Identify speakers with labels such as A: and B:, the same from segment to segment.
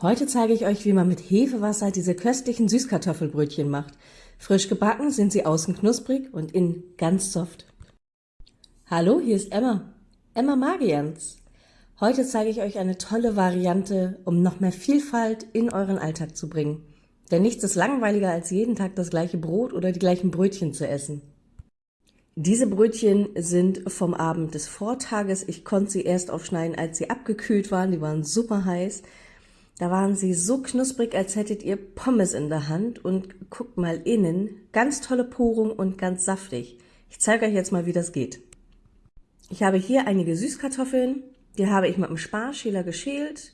A: Heute zeige ich euch, wie man mit Hefewasser diese köstlichen Süßkartoffelbrötchen macht. Frisch gebacken sind sie außen knusprig und innen ganz soft. Hallo, hier ist Emma. Emma Magians. Heute zeige ich euch eine tolle Variante, um noch mehr Vielfalt in euren Alltag zu bringen. Denn nichts ist langweiliger, als jeden Tag das gleiche Brot oder die gleichen Brötchen zu essen. Diese Brötchen sind vom Abend des Vortages. Ich konnte sie erst aufschneiden, als sie abgekühlt waren. Die waren super heiß. Da waren sie so knusprig, als hättet ihr Pommes in der Hand und guckt mal innen, ganz tolle Porung und ganz saftig. Ich zeige euch jetzt mal, wie das geht. Ich habe hier einige Süßkartoffeln, die habe ich mit einem Sparschäler geschält.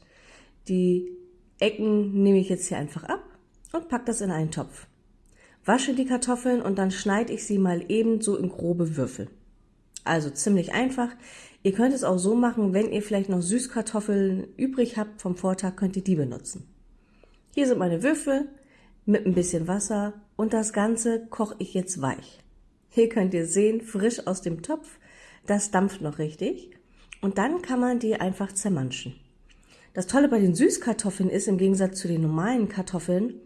A: Die Ecken nehme ich jetzt hier einfach ab und packe das in einen Topf. Wasche die Kartoffeln und dann schneide ich sie mal ebenso in grobe Würfel. Also ziemlich einfach. Ihr könnt es auch so machen, wenn ihr vielleicht noch Süßkartoffeln übrig habt vom Vortag, könnt ihr die benutzen. Hier sind meine Würfel mit ein bisschen Wasser und das Ganze koche ich jetzt weich. Hier könnt ihr sehen, frisch aus dem Topf, das dampft noch richtig und dann kann man die einfach zermanschen. Das Tolle bei den Süßkartoffeln ist, im Gegensatz zu den normalen Kartoffeln,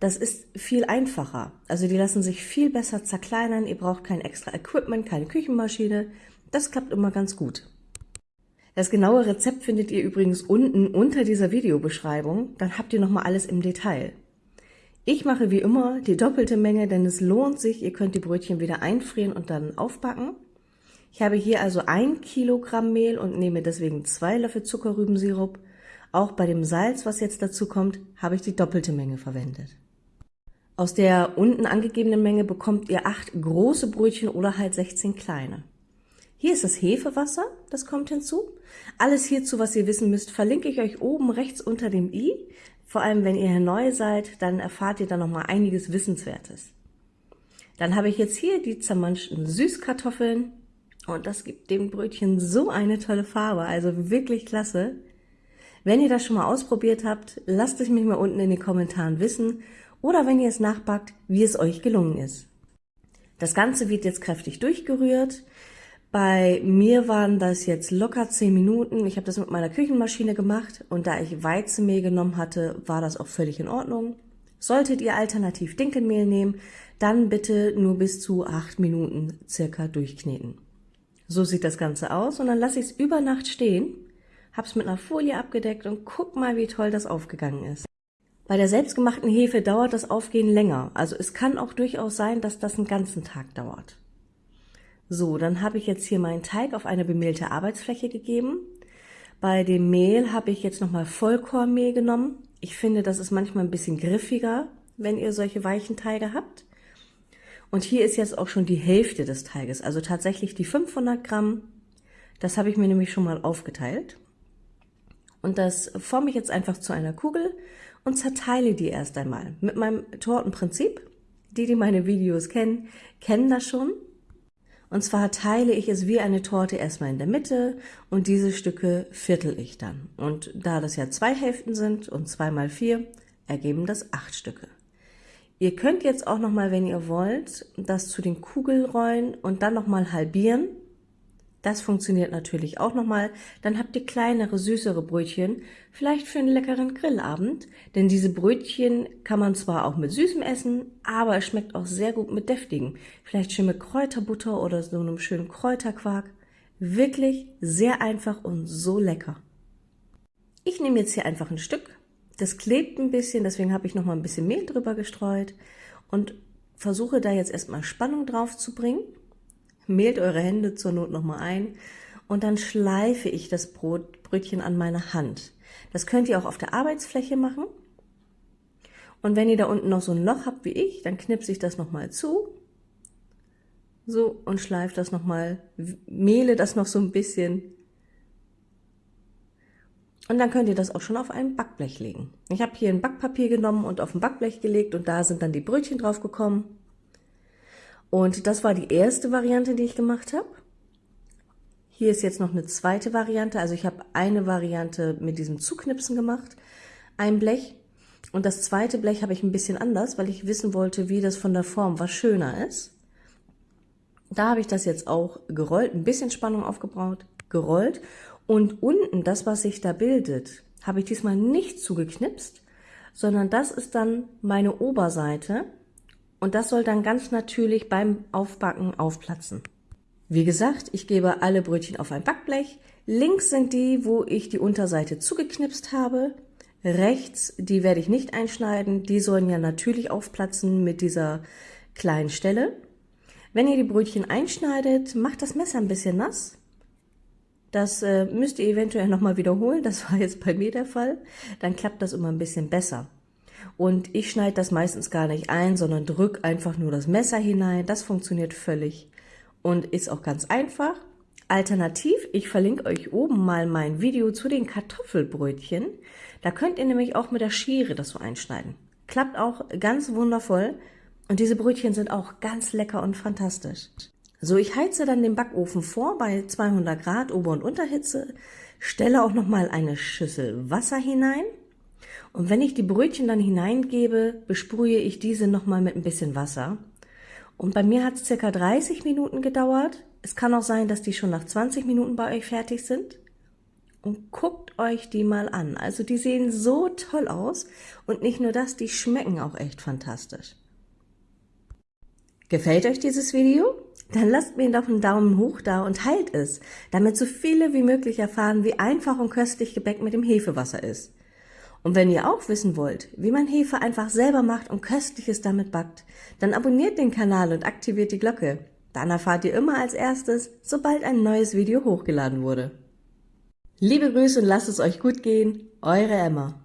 A: das ist viel einfacher. Also die lassen sich viel besser zerkleinern, ihr braucht kein extra Equipment, keine Küchenmaschine, das klappt immer ganz gut. Das genaue Rezept findet ihr übrigens unten unter dieser Videobeschreibung, dann habt ihr nochmal alles im Detail. Ich mache wie immer die doppelte Menge, denn es lohnt sich, ihr könnt die Brötchen wieder einfrieren und dann aufbacken. Ich habe hier also ein Kilogramm Mehl und nehme deswegen zwei Löffel Zuckerrübensirup. Auch bei dem Salz, was jetzt dazu kommt, habe ich die doppelte Menge verwendet. Aus der unten angegebenen Menge bekommt ihr acht große Brötchen oder halt 16 kleine. Hier ist das Hefewasser, das kommt hinzu. Alles hierzu, was ihr wissen müsst, verlinke ich euch oben rechts unter dem i. Vor allem, wenn ihr neu seid, dann erfahrt ihr da nochmal einiges Wissenswertes. Dann habe ich jetzt hier die zermanschten Süßkartoffeln und das gibt dem Brötchen so eine tolle Farbe, also wirklich klasse. Wenn ihr das schon mal ausprobiert habt, lasst es mich mal unten in den Kommentaren wissen oder wenn ihr es nachbackt, wie es euch gelungen ist. Das Ganze wird jetzt kräftig durchgerührt. Bei mir waren das jetzt locker 10 Minuten. Ich habe das mit meiner Küchenmaschine gemacht und da ich Weizenmehl genommen hatte, war das auch völlig in Ordnung. Solltet ihr alternativ Dinkelmehl nehmen, dann bitte nur bis zu 8 Minuten circa durchkneten. So sieht das Ganze aus und dann lasse ich es über Nacht stehen, habe es mit einer Folie abgedeckt und guck mal, wie toll das aufgegangen ist. Bei der selbstgemachten Hefe dauert das Aufgehen länger, also es kann auch durchaus sein, dass das einen ganzen Tag dauert. So, dann habe ich jetzt hier meinen Teig auf eine bemehlte Arbeitsfläche gegeben. Bei dem Mehl habe ich jetzt nochmal Vollkornmehl genommen. Ich finde, das ist manchmal ein bisschen griffiger, wenn ihr solche weichen Teige habt. Und hier ist jetzt auch schon die Hälfte des Teiges, also tatsächlich die 500 Gramm. Das habe ich mir nämlich schon mal aufgeteilt. Und das forme ich jetzt einfach zu einer Kugel und zerteile die erst einmal. Mit meinem Tortenprinzip. Die, die meine Videos kennen, kennen das schon. Und zwar teile ich es wie eine Torte erstmal in der Mitte und diese Stücke viertel ich dann. Und da das ja zwei Hälften sind und zwei mal vier, ergeben das acht Stücke. Ihr könnt jetzt auch nochmal, wenn ihr wollt, das zu den Kugelrollen und dann nochmal halbieren das funktioniert natürlich auch nochmal. Dann habt ihr kleinere, süßere Brötchen, vielleicht für einen leckeren Grillabend. Denn diese Brötchen kann man zwar auch mit Süßem essen, aber es schmeckt auch sehr gut mit deftigen. Vielleicht schön mit Kräuterbutter oder so einem schönen Kräuterquark. Wirklich sehr einfach und so lecker. Ich nehme jetzt hier einfach ein Stück. Das klebt ein bisschen, deswegen habe ich nochmal ein bisschen Mehl drüber gestreut und versuche da jetzt erstmal Spannung drauf zu bringen. Mehlt eure Hände zur Not nochmal ein und dann schleife ich das Brot, Brötchen an meine Hand. Das könnt ihr auch auf der Arbeitsfläche machen. Und wenn ihr da unten noch so ein Loch habt wie ich, dann knipse ich das nochmal zu. So, und schleife das nochmal, mehle das noch so ein bisschen. Und dann könnt ihr das auch schon auf ein Backblech legen. Ich habe hier ein Backpapier genommen und auf ein Backblech gelegt und da sind dann die Brötchen drauf gekommen. Und das war die erste Variante, die ich gemacht habe. Hier ist jetzt noch eine zweite Variante. Also ich habe eine Variante mit diesem Zuknipsen gemacht, ein Blech. Und das zweite Blech habe ich ein bisschen anders, weil ich wissen wollte, wie das von der Form was schöner ist. Da habe ich das jetzt auch gerollt, ein bisschen Spannung aufgebaut, gerollt. Und unten, das, was sich da bildet, habe ich diesmal nicht zugeknipst, sondern das ist dann meine Oberseite und das soll dann ganz natürlich beim Aufbacken aufplatzen. Wie gesagt, ich gebe alle Brötchen auf ein Backblech. Links sind die, wo ich die Unterseite zugeknipst habe. Rechts, die werde ich nicht einschneiden, die sollen ja natürlich aufplatzen mit dieser kleinen Stelle. Wenn ihr die Brötchen einschneidet, macht das Messer ein bisschen nass. Das äh, müsst ihr eventuell nochmal wiederholen, das war jetzt bei mir der Fall. Dann klappt das immer ein bisschen besser. Und ich schneide das meistens gar nicht ein, sondern drücke einfach nur das Messer hinein. Das funktioniert völlig und ist auch ganz einfach. Alternativ, ich verlinke euch oben mal mein Video zu den Kartoffelbrötchen. Da könnt ihr nämlich auch mit der Schere das so einschneiden. Klappt auch ganz wundervoll und diese Brötchen sind auch ganz lecker und fantastisch. So, ich heize dann den Backofen vor bei 200 Grad Ober- und Unterhitze, stelle auch nochmal eine Schüssel Wasser hinein und wenn ich die Brötchen dann hineingebe, besprühe ich diese nochmal mit ein bisschen Wasser. Und bei mir hat es circa 30 Minuten gedauert. Es kann auch sein, dass die schon nach 20 Minuten bei euch fertig sind. Und guckt euch die mal an. Also die sehen so toll aus. Und nicht nur das, die schmecken auch echt fantastisch. Gefällt euch dieses Video? Dann lasst mir doch einen Daumen hoch da und teilt es, damit so viele wie möglich erfahren, wie einfach und köstlich Gebäck mit dem Hefewasser ist. Und wenn ihr auch wissen wollt, wie man Hefe einfach selber macht und Köstliches damit backt, dann abonniert den Kanal und aktiviert die Glocke. Dann erfahrt ihr immer als erstes, sobald ein neues Video hochgeladen wurde. Liebe Grüße und lasst es euch gut gehen, eure Emma.